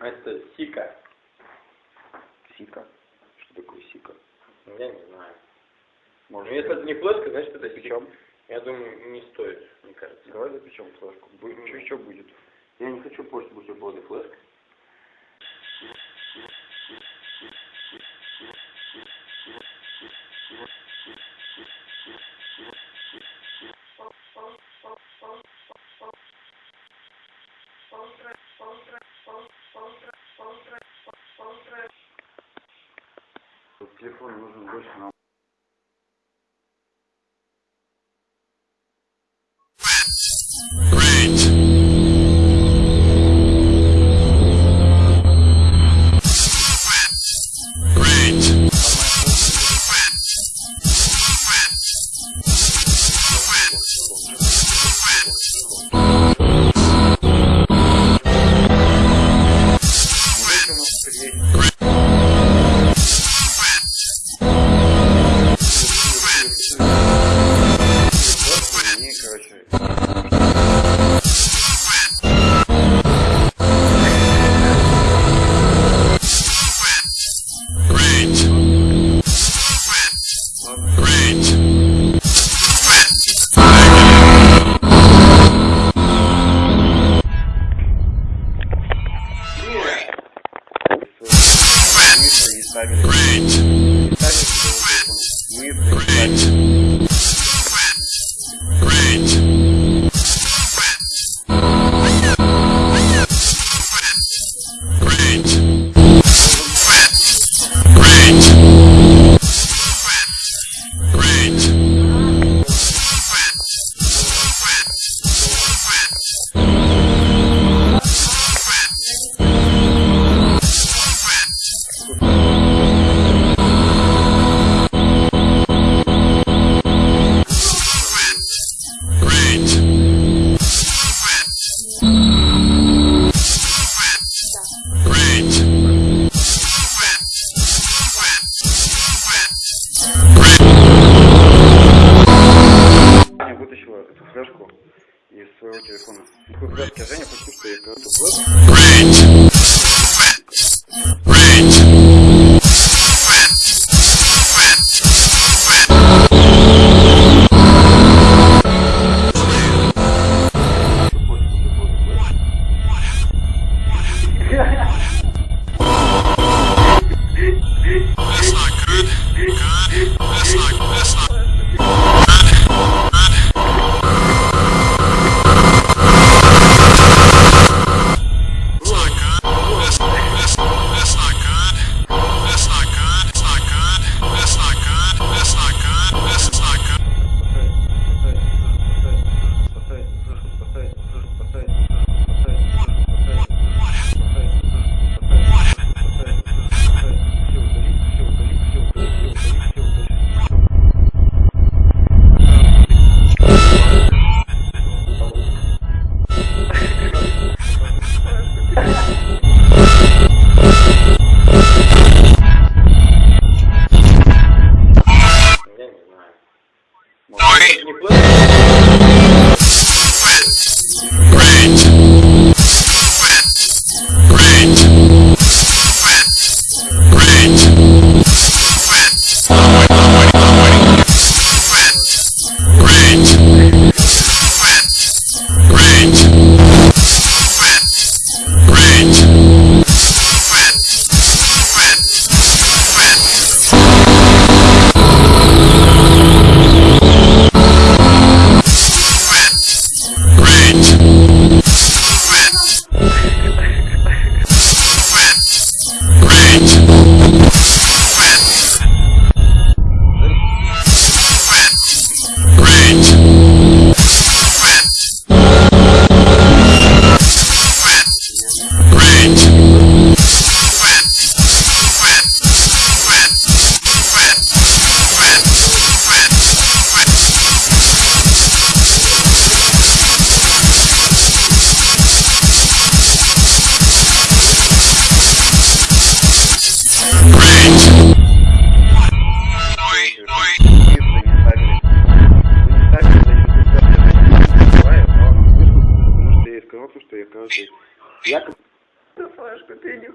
Это сика. Сика. Что такое сика? Я не знаю. Может, Ну, если это не флешка, значит это сика. Я думаю, не стоит, мне кажется. Давай запечем флешку. Будет, что еще будет? Я не хочу портить бутерброды флешкой. Телефон нужен больше нам. Maybe флешку из своего телефона. Женя почти что я Thank. Что я, флешку, ты не.